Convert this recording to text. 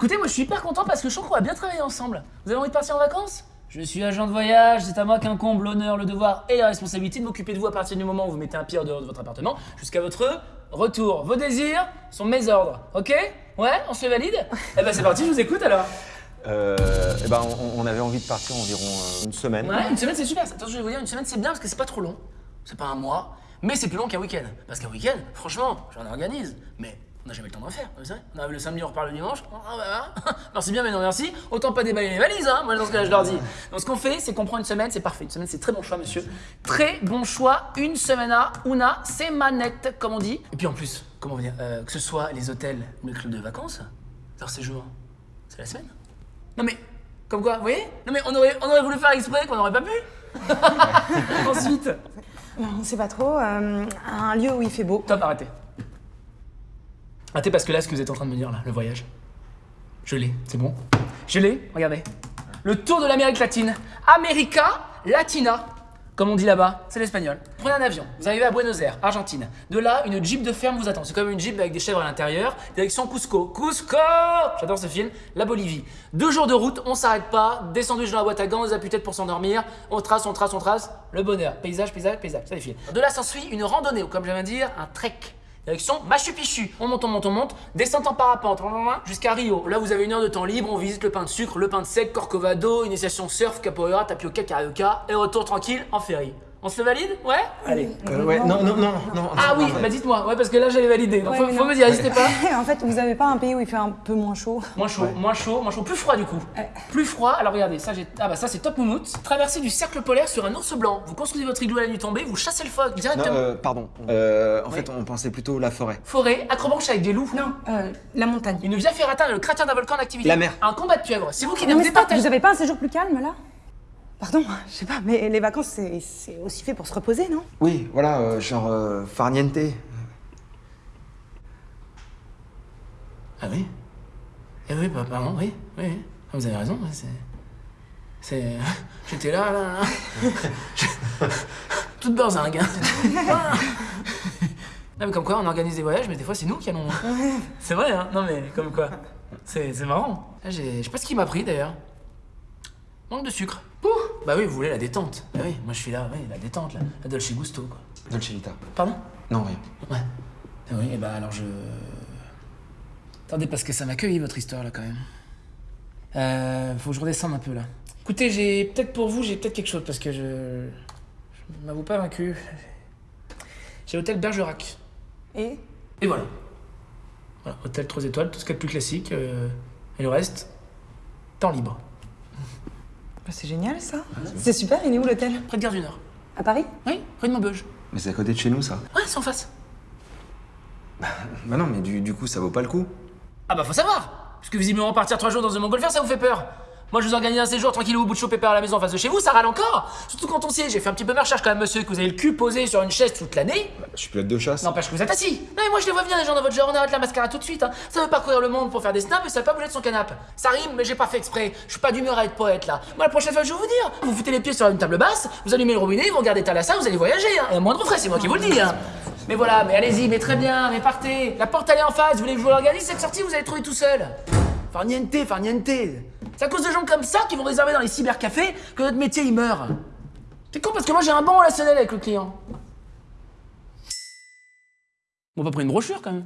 Écoutez, moi je suis hyper content parce que je trouve qu'on va bien travailler ensemble. Vous avez envie de partir en vacances? Je suis agent de voyage, c'est à moi qu'incombe l'honneur, le devoir et la responsabilité de m'occuper de vous à partir du moment où vous mettez un pied en dehors de votre appartement jusqu'à votre retour. Vos désirs sont mes ordres, ok? Ouais, on se valide? Eh ben c'est parti, je vous écoute alors. Euh, eh ben, on, on avait envie de partir environ euh, une semaine. Ouais, une semaine c'est super. Attention, je vais vous dire, une semaine c'est bien parce que c'est pas trop long. C'est pas un mois, mais c'est plus long qu'un week-end. Parce qu'un week-end, franchement, j'en organise. Mais on n'a jamais le temps d'en faire, vous savez. On arrive le samedi, on repart le dimanche. Ah, bah, bah. merci bien, mais non merci. Autant pas déballer les valises, hein, moi dans ce cas-là, je leur dis. Donc ce qu'on fait, c'est qu'on prend une semaine, c'est parfait. Une semaine, c'est très bon choix, monsieur. Très bon choix. Une semaine à una manette, comme on dit. Et puis en plus, comment dire, euh, que ce soit les hôtels ou les clubs de vacances, leur séjour, c'est la semaine. Non mais, comme quoi, vous voyez? Non mais on aurait, on aurait voulu faire exprès qu'on n'aurait pas pu. Ensuite, on sait pas trop. euh, un lieu où il fait beau. Top, arrêtez. Arrêtez parce que là, ce que vous êtes en train de me dire, là, le voyage, je l'ai, c'est bon. Je l'ai, regardez. Le tour de l'Amérique latine. America Latina, comme on dit là-bas, c'est l'espagnol. Prenez un avion, vous arrivez à Buenos Aires, Argentine. De là, une Jeep de ferme vous attend. C'est comme une Jeep avec des chèvres à l'intérieur. Direction Cusco. Cusco J'adore ce film. La Bolivie. Deux jours de route, on s'arrête pas. Des sandwichs dans la boîte à gants, des appuis-têtes pour s'endormir. On trace, on trace, on trace. Le bonheur. Paysage, paysage, paysage. Ça défile. De là s'ensuit une randonnée, ou comme j'aime dire, un trek. Machu Picchu. On monte, on monte, on monte. Descente en parapente jusqu'à Rio. Là, vous avez une heure de temps libre. On visite le pain de sucre, le pain de sec, Corcovado, initiation surf, capoeira, tapioca, carioca. Et retour tranquille en ferry. On se valide Ouais Allez. Euh, ouais, non, non, non, non. Ah oui, bah dites-moi, ouais, parce que là j'avais validé. Donc Ouais, faut, me dire, n'hésitez pas. en fait, vous avez pas un pays où il fait un peu moins chaud? Moins chaud, moins chaud, moins chaud, plus froid du coup. Plus froid, alors regardez, ça j'ai. Ah bah ça c'est top moumoute. Traversée du cercle polaire sur un ours blanc. Vous construisez votre igloo à la nuit tombée, vous chassez le phoque Non, directement. euh, pardon. Euh, en fait, on pensait plutôt la forêt. Forêt, acrobranche avec des loups. Non, euh, la montagne. Une via ferrata, le cratère d'un volcan en activité. La mer. Un combat de pieuvres. C'est vous qui Non, ne mais vous stop, départagez. vous avez pas un séjour plus calme là? Pardon, je sais pas, mais les vacances c'est c'est aussi fait pour se reposer, non? Oui, voilà, euh, genre euh, farniente. Ah oui? Eh oui, bah, pardon, oui, oui. Ah, vous avez raison, c'est. C'est. J'étais là, là, là. Je- Toute berzingue, hein. Ah. Non, mais comme quoi, on organise des voyages, mais des fois, c'est nous qui allons. C'est vrai, hein Non, mais comme quoi. C'est c'est marrant. J'ai- Je sais pas ce qui m'a pris d'ailleurs. Manque de sucre. Bah oui, vous voulez la détente. Bah oui, moi je suis là, oui, la détente, là. La Dolce Gusto, quoi. Dolce Vita. Pardon? Non, rien. Ouais. Ah oui, et bah alors je. Attendez, parce que ça m'accueille votre histoire là quand même. Euh. Faut que je redescende un peu là. Écoutez, j'ai. Peut-être pour vous, j'ai peut-être quelque chose parce que je. Je m'avoue pas vaincu. J'ai l'hôtel Bergerac. Et? Et voilà. Voilà, hôtel 3 étoiles, tout ce qu'il y a de plus classique. euh, et le reste, temps libre. Bah, c'est génial ça. C'est super, il est où l'hôtel? Près de Gare du Nord. À Paris? Oui, rue de Maubeuge. Mais c'est à côté de chez nous, ça. Ouais, c'est en face. Bah non, mais du, du coup, ça vaut pas le coup. Ah bah faut savoir Parce que visiblement partir trois jours dans un montgolfière ça vous fait peur Moi je vous organise un séjour tranquille au bout de chaud pépère à la maison en face de chez vous, ça râle encore. Surtout quand on sait, j'ai fait un petit peu ma recherche quand même monsieur, que vous avez le cul posé sur une chaise toute l'année. Bah, je suis pilote de chasse. N'empêche que vous êtes assis. Non mais moi je les vois bien les gens dans votre genre, on arrête la mascarade tout de suite hein. Ça veut parcourir le monde pour faire des snaps et ça veut pas bouger de son canapé. Ça rime mais j'ai pas fait exprès, je suis pas d'humeur à être poète là. Moi la prochaine fois je vais vous dire, vous foutez les pieds sur une table basse, vous allumez le robinet, vous regardez Thalassa, vous allez voyager hein. Et à moindre frais, c'est moi qui vous le dis hein. Mais voilà, mais allez-y, mais très bien, mais partez. La porte elle est en face, vous voulez que je vous l'organise cette sortie, vous allez trouver tout seul. Farniente, farniente C'est à cause de gens comme ça qui vont réserver dans les cybercafés que notre métier il meurt C'est con parce que moi j'ai un bon relationnel avec le client. On va prendre une brochure quand même